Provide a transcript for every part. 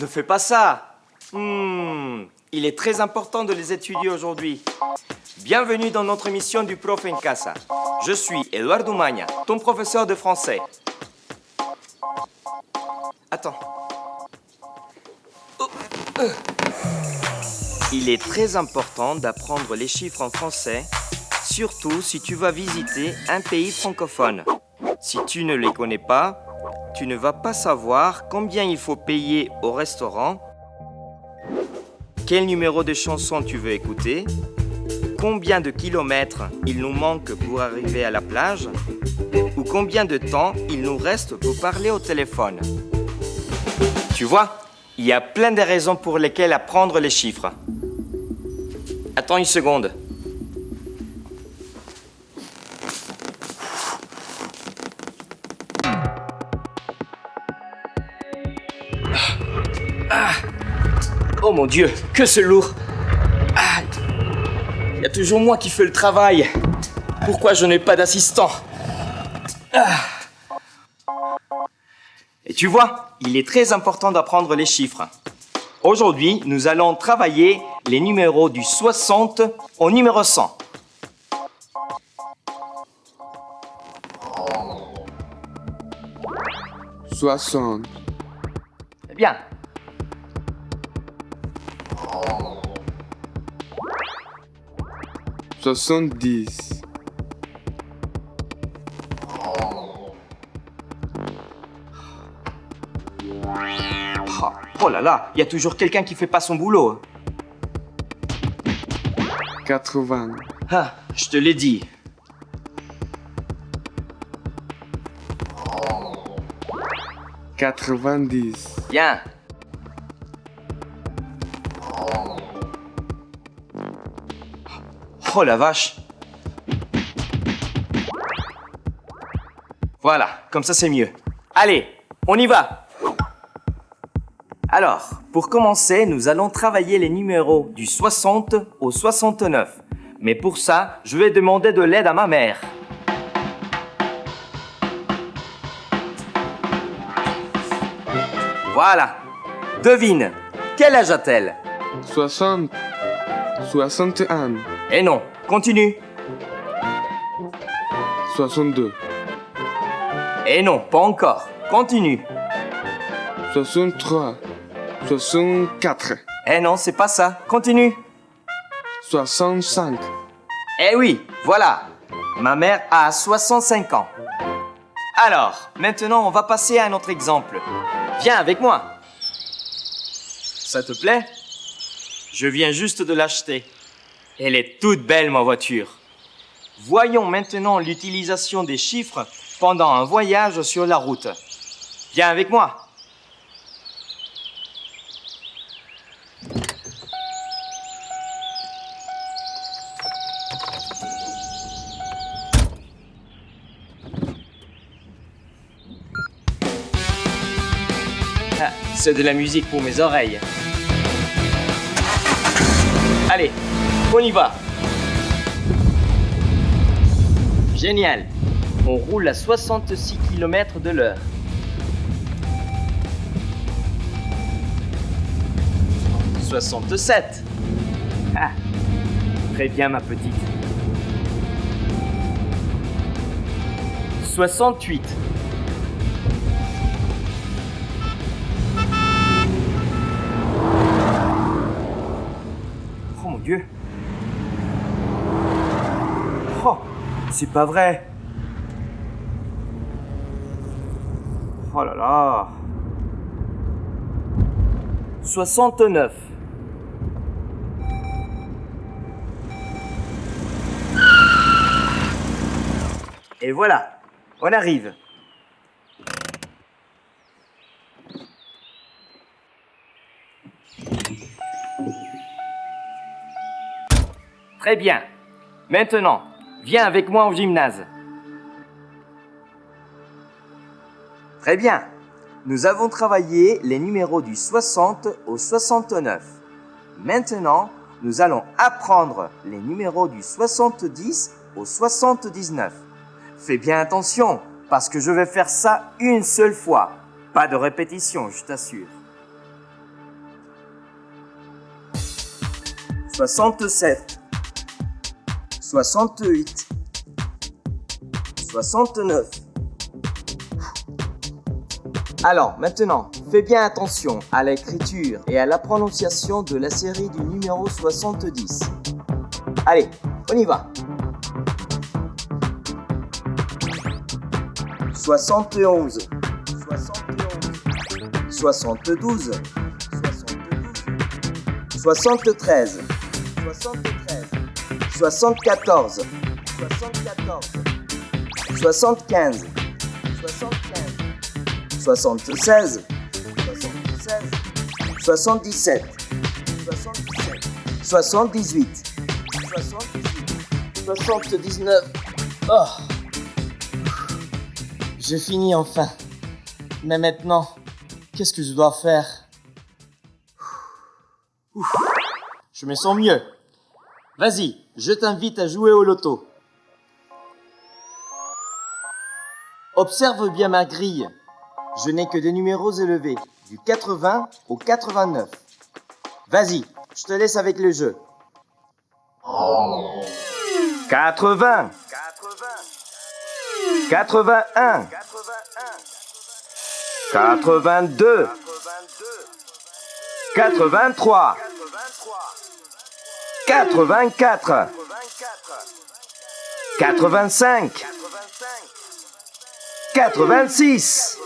ne fais pas ça. Hmm, il est très important de les étudier aujourd'hui. Bienvenue dans notre émission du Prof en Casa. Je suis Eduardo Magna, ton professeur de français. Attends. Oh. Il est très important d'apprendre les chiffres en français, surtout si tu vas visiter un pays francophone. Si tu ne les connais pas, tu ne vas pas savoir combien il faut payer au restaurant, quel numéro de chanson tu veux écouter, combien de kilomètres il nous manque pour arriver à la plage, ou combien de temps il nous reste pour parler au téléphone. Tu vois, il y a plein de raisons pour lesquelles apprendre les chiffres. Attends une seconde. Oh mon Dieu, que c'est lourd. Ah. Il y a toujours moi qui fais le travail. Pourquoi je n'ai pas d'assistant ah. Et tu vois, il est très important d'apprendre les chiffres. Aujourd'hui, nous allons travailler les numéros du 60 au numéro 100. Soixante. Très bien. Soixante-dix. Oh, là là, il y a toujours quelqu'un qui fait pas son boulot. Quatre-vingts. Ah, je te l'ai dit. Quatre-vingt-dix. Bien. Oh la vache. Voilà, comme ça c'est mieux. Allez, on y va. Alors, pour commencer, nous allons travailler les numéros du 60 au 69. Mais pour ça, je vais demander de l'aide à ma mère. Voilà. Devine, quel âge a-t-elle? Soixante. Soixante et un. Eh non, continue. Soixante-deux. Eh non, pas encore. Continue. Soixante-trois. Soixante-quatre. Eh non, c'est pas ça. Continue. Soixante-cinq. Eh oui, voilà. Ma mère a 65 ans. Alors, maintenant, on va passer à un autre exemple. Viens avec moi. Ça te plaît? Je viens juste de l'acheter. Elle est toute belle, ma voiture. Voyons maintenant l'utilisation des chiffres pendant un voyage sur la route. Viens avec moi. Ah, C'est de la musique pour mes oreilles. Allez, on y va. Génial. On roule à 66 km de l'heure. « 67. Ah, très bien ma petite. 68. Oh, c'est pas vrai. Oh là là. 69. Et voilà, on arrive. Très bien. Maintenant, viens avec moi au gymnase. Très bien. Nous avons travaillé les numéros du 60 au 69. Maintenant, nous allons apprendre les numéros du 70 au 79. fais bien attention, parce que je vais faire ça une seule fois. Pas de répétition, je t'assure. 67 68 69 Alors, maintenant, fais bien attention à l'écriture et à la prononciation de la série du numéro 70. Allez, on y va. 71 71 72 72 73 73 74 74 75 75 76 76 77 77 78 78 79 Oh. J'ai fini enfin. Mais maintenant, qu'est-ce que je dois faire? Ouf. Je me sens mieux. Vas-y, je t'invite à jouer au loto. Observe bien ma grille. Je n'ai que des numéros élevés, du 80 au 89. Vas-y, je te laisse avec le jeu. 80 81 82 83 84 85 86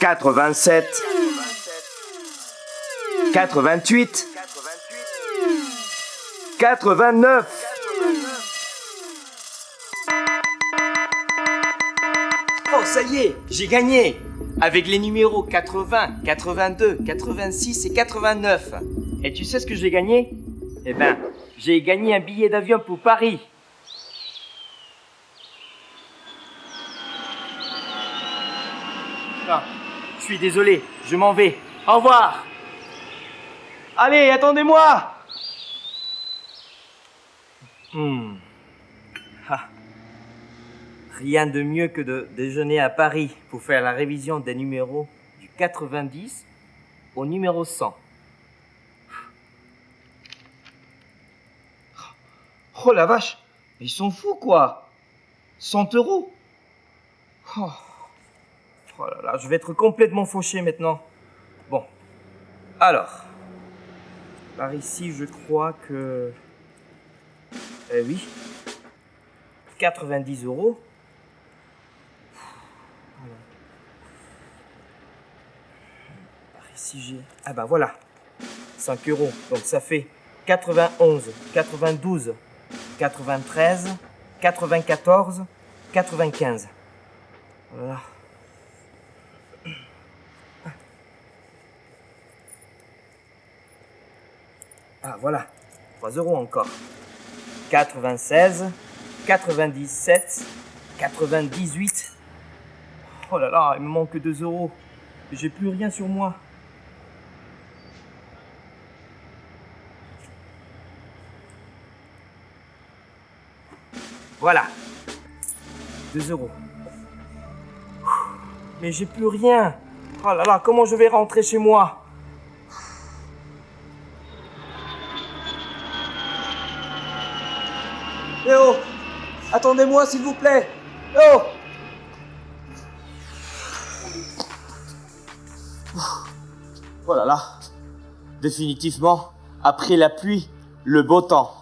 87 88 89 Oh, ça y est, j'ai gagné. Avec les numéros 80, 82, 86 et 89. Et tu sais ce que j'ai gagné? Eh ben, j'ai gagné un billet d'avion pour Paris. Ah, je suis désolé, je m'en vais. Au revoir. Allez, attendez-moi. Hmm. Ah. Rien de mieux que de déjeuner à Paris pour faire la révision des numéros du 90 au numéro 100. Oh la vache, ils sont fous quoi 100 euros oh. oh là là, je vais être complètement fauché maintenant. Bon, alors, par ici je crois que... Eh oui, 90 euros. Par ici j'ai... Ah bah voilà, 5 euros. Donc ça fait 91, 92, 93, 94, 95. Voilà. Ah voilà, 3 euros encore. 96, 97, 98. Oh là là, il me manque 2 euros. J'ai plus rien sur moi. Voilà. 2 euros. Mais j'ai plus rien. Oh là là, comment je vais rentrer chez moi? Eh oh Attendez-moi s'il vous plaît Eh oh Oh là là Définitivement, après la pluie, le beau temps.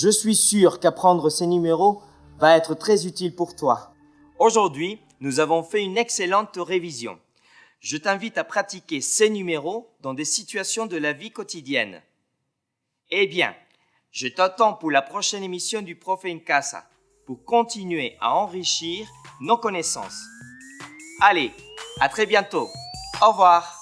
Je suis sûr qu'apprendre ces numéros va être très utile pour toi. Aujourd'hui, nous avons fait une excellente révision. Je t'invite à pratiquer ces numéros dans des situations de la vie quotidienne. Eh bien, je t'attends pour la prochaine émission du Prof in Casa pour continuer à enrichir nos connaissances. Allez, à très bientôt. Au revoir.